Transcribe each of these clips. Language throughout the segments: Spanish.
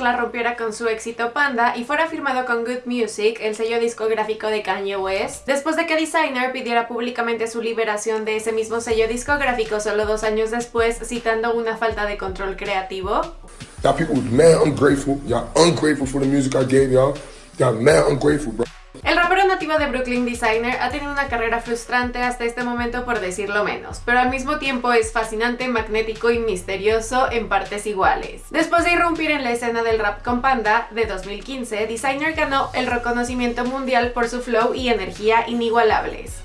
La rompiera con su éxito Panda y fuera firmado con Good Music, el sello discográfico de Kanye West, después de que Designer pidiera públicamente su liberación de ese mismo sello discográfico solo dos años después, citando una falta de control creativo. people ungrateful. Y'all ungrateful for the music I gave y'all. Y'all mad ungrateful, bro. Nativo de Brooklyn Designer ha tenido una carrera frustrante hasta este momento por decirlo menos, pero al mismo tiempo es fascinante, magnético y misterioso en partes iguales. Después de irrumpir en la escena del rap con Panda de 2015, Designer ganó el reconocimiento mundial por su flow y energía inigualables.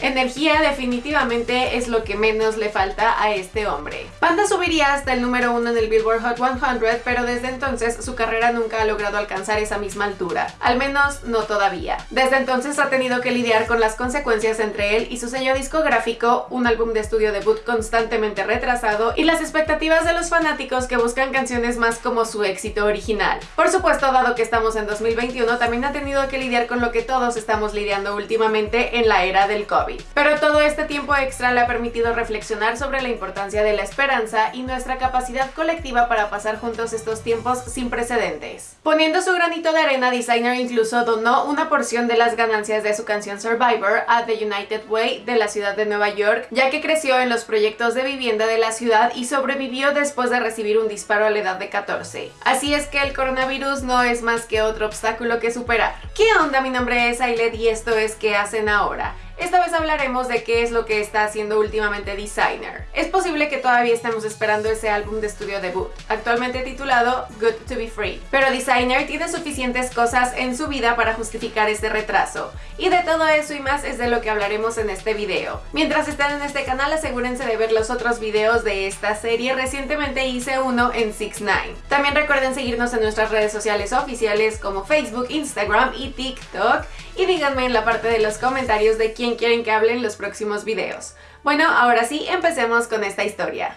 Energía definitivamente es lo que menos le falta a este hombre. Panda subiría hasta el número uno en el Billboard Hot 100, pero desde entonces su carrera nunca ha logrado alcanzar esa misma altura. Al menos no todavía. Desde entonces ha tenido que lidiar con las consecuencias entre él y su sello discográfico, un álbum de estudio debut constantemente retrasado y las expectativas de los fanáticos que buscan canciones más como su éxito original. Por supuesto, dado que estamos en 2021, también ha tenido que lidiar con lo que todos estamos lidiando últimamente en la era del Pero todo este tiempo extra le ha permitido reflexionar sobre la importancia de la esperanza y nuestra capacidad colectiva para pasar juntos estos tiempos sin precedentes. Poniendo su granito de arena, Designer incluso donó una porción de las ganancias de su canción Survivor a The United Way de la ciudad de Nueva York, ya que creció en los proyectos de vivienda de la ciudad y sobrevivió después de recibir un disparo a la edad de 14. Así es que el coronavirus no es más que otro obstáculo que superar. ¿Qué onda? Mi nombre es Ailed y esto es ¿Qué hacen ahora? Esta vez hablaremos de qué es lo que está haciendo últimamente Designer. Es posible que todavía estemos esperando ese álbum de estudio debut, actualmente titulado Good to be Free. Pero Designer tiene suficientes cosas en su vida para justificar este retraso. Y de todo eso y más es de lo que hablaremos en este video. Mientras estén en este canal asegúrense de ver los otros videos de esta serie, recientemente hice uno en 6 9 También recuerden seguirnos en nuestras redes sociales oficiales como Facebook, Instagram y TikTok y díganme en la parte de los comentarios de quién quieren que hable en los próximos videos. Bueno, ahora sí, empecemos con esta historia.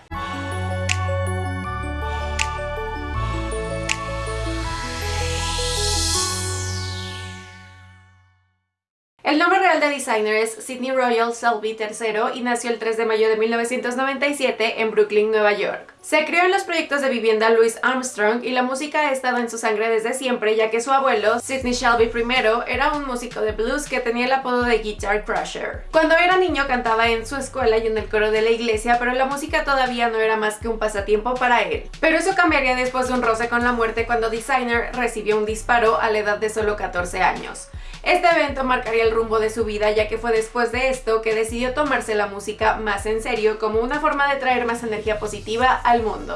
El nombre real de designer es Sidney Royal Selby III y nació el 3 de mayo de 1997 en Brooklyn, Nueva York. Se crió en los proyectos de vivienda Louis Armstrong y la música ha estado en su sangre desde siempre ya que su abuelo, Sidney Shelby I, era un músico de blues que tenía el apodo de Guitar Crusher. Cuando era niño cantaba en su escuela y en el coro de la iglesia, pero la música todavía no era más que un pasatiempo para él. Pero eso cambiaría después de un roce con la muerte cuando Designer recibió un disparo a la edad de solo 14 años. Este evento marcaría el rumbo de su vida ya que fue después de esto que decidió tomarse la música más en serio como una forma de traer más energía positiva al mundo.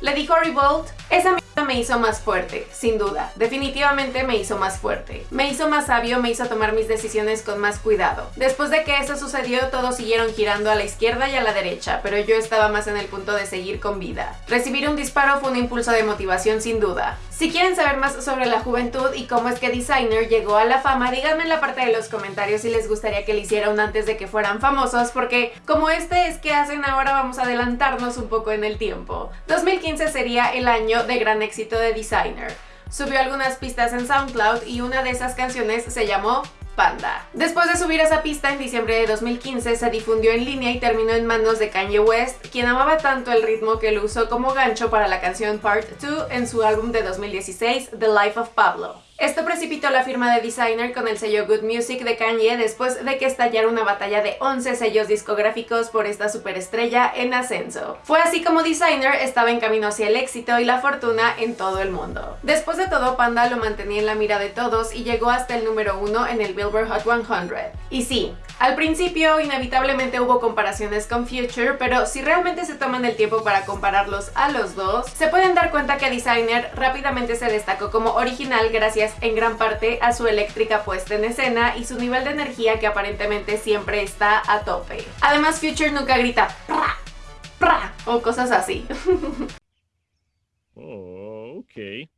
Le dijo Revolt, esa me hizo más fuerte, sin duda. Definitivamente me hizo más fuerte. Me hizo más sabio, me hizo tomar mis decisiones con más cuidado. Después de que eso sucedió, todos siguieron girando a la izquierda y a la derecha, pero yo estaba más en el punto de seguir con vida. Recibir un disparo fue un impulso de motivación sin duda. Si quieren saber más sobre la juventud y cómo es que Designer llegó a la fama, díganme en la parte de los comentarios si les gustaría que le hiciera un antes de que fueran famosos, porque como este es que hacen ahora, vamos a adelantarnos un poco en el tiempo. 2015 sería el año de gran éxito de Designer. Subió algunas pistas en SoundCloud y una de esas canciones se llamó Panda. Después de subir a esa pista en diciembre de 2015 se difundió en línea y terminó en manos de Kanye West, quien amaba tanto el ritmo que lo usó como gancho para la canción Part 2 en su álbum de 2016, The Life of Pablo. Esto precipitó la firma de Designer con el sello Good Music de Kanye después de que estallara una batalla de 11 sellos discográficos por esta superestrella en ascenso. Fue así como Designer estaba en camino hacia el éxito y la fortuna en todo el mundo. Después de todo, Panda lo mantenía en la mira de todos y llegó hasta el número uno en el Billboard Hot 100. Y sí, al principio inevitablemente hubo comparaciones con Future, pero si realmente se toman el tiempo para compararlos a los dos, se pueden dar cuenta que Designer rápidamente se destacó como original gracias en gran parte a su eléctrica puesta en escena y su nivel de energía que aparentemente siempre está a tope. Además Future nunca grita pra, pra o cosas así. oh, okay.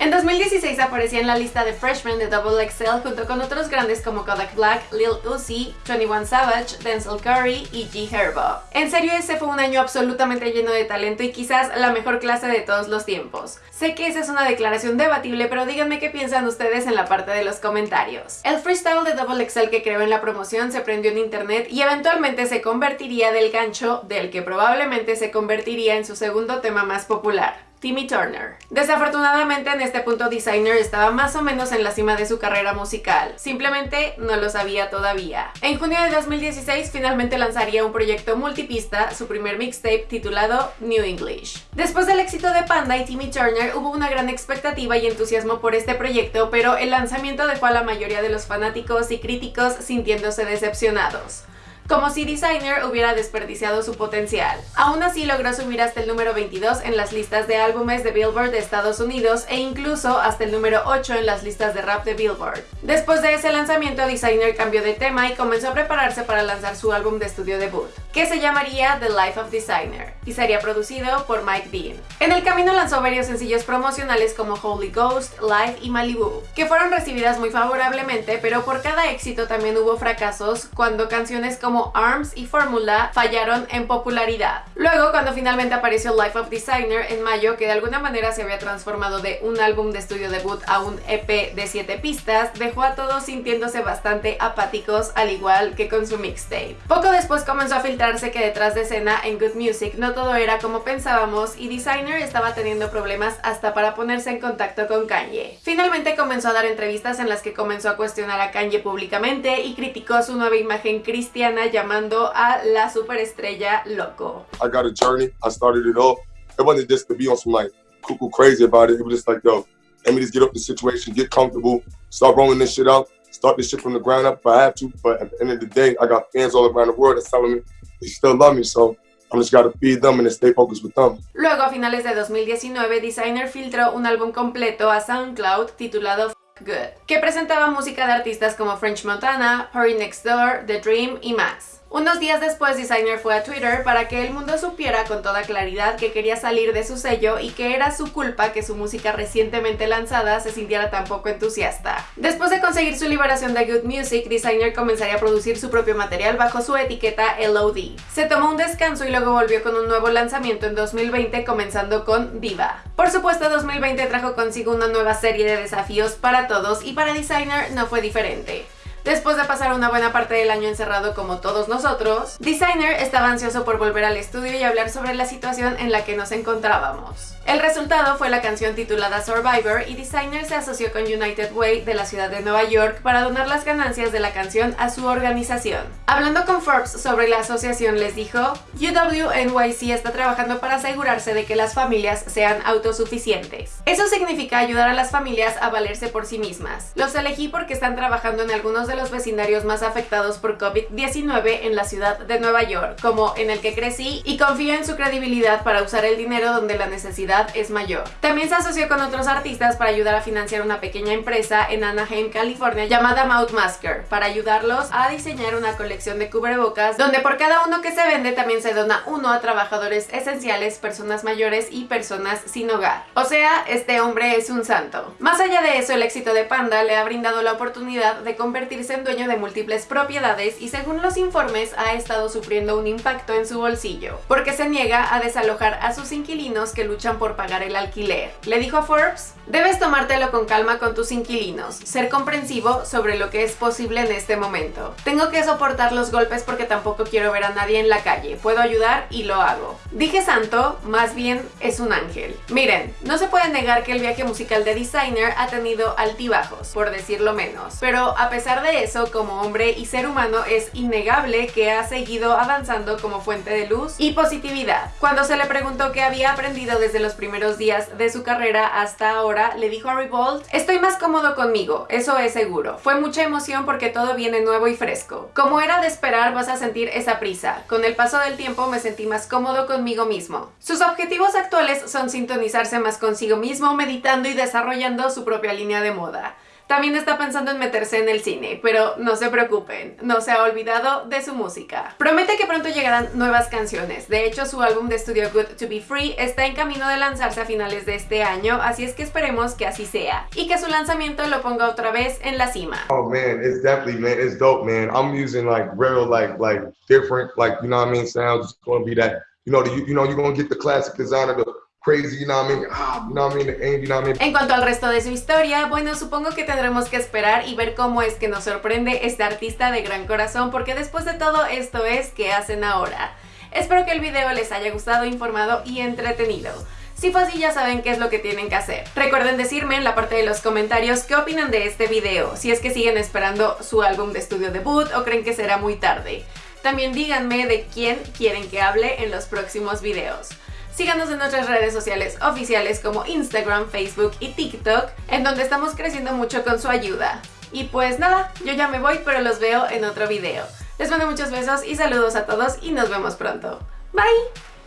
En 2016 aparecía en la lista de Freshmen de Double XL junto con otros grandes como Kodak Black, Lil Uzi, 21 Savage, Denzel Curry y G Herbo. En serio, ese fue un año absolutamente lleno de talento y quizás la mejor clase de todos los tiempos. Sé que esa es una declaración debatible, pero díganme qué piensan ustedes en la parte de los comentarios. El freestyle de Double XL que creó en la promoción se prendió en internet y eventualmente se convertiría del gancho del que probablemente se convertiría en su segundo tema más popular. Timmy Turner. Desafortunadamente en este punto Designer estaba más o menos en la cima de su carrera musical, simplemente no lo sabía todavía. En junio de 2016 finalmente lanzaría un proyecto multipista, su primer mixtape titulado New English. Después del éxito de Panda y Timmy Turner hubo una gran expectativa y entusiasmo por este proyecto, pero el lanzamiento dejó a la mayoría de los fanáticos y críticos sintiéndose decepcionados como si Designer hubiera desperdiciado su potencial. Aún así logró subir hasta el número 22 en las listas de álbumes de Billboard de Estados Unidos e incluso hasta el número 8 en las listas de rap de Billboard. Después de ese lanzamiento, Designer cambió de tema y comenzó a prepararse para lanzar su álbum de estudio debut, que se llamaría The Life of Designer, y sería producido por Mike Dean. En el camino lanzó varios sencillos promocionales como Holy Ghost, Live y Malibu, que fueron recibidas muy favorablemente, pero por cada éxito también hubo fracasos cuando canciones como ARMS y Fórmula fallaron en popularidad. Luego, cuando finalmente apareció Life of Designer en mayo, que de alguna manera se había transformado de un álbum de estudio debut a un EP de 7 pistas, dejó a todos sintiéndose bastante apáticos, al igual que con su mixtape. Poco después comenzó a filtrarse que detrás de escena en Good Music no todo era como pensábamos y Designer estaba teniendo problemas hasta para ponerse en contacto con Kanye. Finalmente comenzó a dar entrevistas en las que comenzó a cuestionar a Kanye públicamente y criticó su nueva imagen cristiana llamando a la superestrella loco. I got a journey. I started it all. It wasn't just to be on some like cuckoo crazy about it. It was just like, yo, let me just get up the situation, get comfortable, start rolling this shit out, start this shit from the ground up if I have to. But at the end of the day, I got fans all around the world that's telling me they still love me. So I'm just gotta feed them and stay focused with them. Luego, a finales de 2019, Designer filtró un álbum completo a SoundCloud titulado Good, que presentaba música de artistas como French Montana, Hurry Next Door, The Dream y más. Unos días después, Designer fue a Twitter para que el mundo supiera con toda claridad que quería salir de su sello y que era su culpa que su música recientemente lanzada se sintiera tan poco entusiasta. Después de conseguir su liberación de Good Music, Designer comenzaría a producir su propio material bajo su etiqueta LOD. Se tomó un descanso y luego volvió con un nuevo lanzamiento en 2020 comenzando con Diva. Por supuesto, 2020 trajo consigo una nueva serie de desafíos para todos y para Designer no fue diferente. Después de pasar una buena parte del año encerrado como todos nosotros, Designer estaba ansioso por volver al estudio y hablar sobre la situación en la que nos encontrábamos. El resultado fue la canción titulada Survivor y Designer se asoció con United Way de la ciudad de Nueva York para donar las ganancias de la canción a su organización. Hablando con Forbes sobre la asociación les dijo, UWNYC está trabajando para asegurarse de que las familias sean autosuficientes. Eso significa ayudar a las familias a valerse por sí mismas. Los elegí porque están trabajando en algunos de los vecindarios más afectados por COVID-19 en la ciudad de Nueva York, como en el que crecí, y confío en su credibilidad para usar el dinero donde la necesidad es mayor. También se asoció con otros artistas para ayudar a financiar una pequeña empresa en Anaheim, California llamada Mouth Masker, para ayudarlos a diseñar una colección de cubrebocas donde por cada uno que se vende también se dona uno a trabajadores esenciales, personas mayores y personas sin hogar. O sea, este hombre es un santo. Más allá de eso, el éxito de Panda le ha brindado la oportunidad de convertirse dueño de múltiples propiedades y según los informes ha estado sufriendo un impacto en su bolsillo, porque se niega a desalojar a sus inquilinos que luchan por pagar el alquiler. Le dijo a Forbes, debes tomártelo con calma con tus inquilinos, ser comprensivo sobre lo que es posible en este momento. Tengo que soportar los golpes porque tampoco quiero ver a nadie en la calle, puedo ayudar y lo hago. Dije santo, más bien es un ángel. Miren, no se puede negar que el viaje musical de Designer ha tenido altibajos, por decirlo menos, pero a pesar de eso, como hombre y ser humano es innegable que ha seguido avanzando como fuente de luz y positividad. Cuando se le preguntó qué había aprendido desde los primeros días de su carrera hasta ahora, le dijo a Revolt, estoy más cómodo conmigo, eso es seguro. Fue mucha emoción porque todo viene nuevo y fresco. Como era de esperar, vas a sentir esa prisa. Con el paso del tiempo me sentí más cómodo conmigo mismo. Sus objetivos actuales son sintonizarse más consigo mismo, meditando y desarrollando su propia línea de moda. También está pensando en meterse en el cine, pero no se preocupen, no se ha olvidado de su música. Promete que pronto llegarán nuevas canciones, de hecho su álbum de estudio Good to Be Free está en camino de lanzarse a finales de este año, así es que esperemos que así sea, y que su lanzamiento lo ponga otra vez en la cima. Oh man, it's definitely man, it's dope man. I'm using like real like like different like you know what I mean sounds. It's gonna be that you know the, you know you're gonna get the classic design of the crazy, you know what I mean? Ah, you know what I mean? Aim, you know what I mean? En cuanto al resto de su historia, bueno, supongo que tendremos que esperar y ver cómo es que nos sorprende este artista de gran corazón, porque después de todo esto es que hacen ahora. Espero que el video les haya gustado, informado y entretenido. Si fue así ya saben qué es lo que tienen que hacer. Recuerden decirme en la parte de los comentarios qué opinan de este video, si es que siguen esperando su álbum de estudio debut o creen que será muy tarde. También díganme de quién quieren que hable en los próximos videos. Síganos en nuestras redes sociales oficiales como Instagram, Facebook y TikTok, en donde estamos creciendo mucho con su ayuda. Y pues nada, yo ya me voy, pero los veo en otro video. Les mando muchos besos y saludos a todos y nos vemos pronto. Bye!